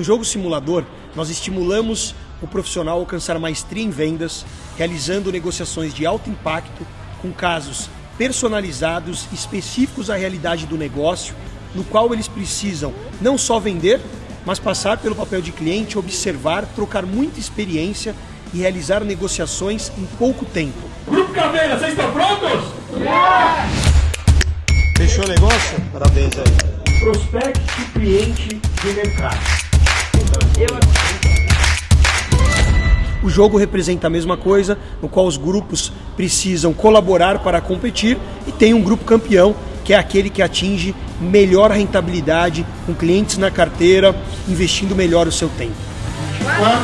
No jogo simulador, nós estimulamos o profissional a alcançar maestria em vendas, realizando negociações de alto impacto com casos personalizados, específicos à realidade do negócio, no qual eles precisam não só vender, mas passar pelo papel de cliente, observar, trocar muita experiência e realizar negociações em pouco tempo. Grupo Caveira, vocês estão prontos? Fechou o negócio? Parabéns aí. Prospecte cliente de mercado. O jogo representa a mesma coisa, no qual os grupos precisam colaborar para competir e tem um grupo campeão, que é aquele que atinge melhor rentabilidade com clientes na carteira, investindo melhor o seu tempo. 4,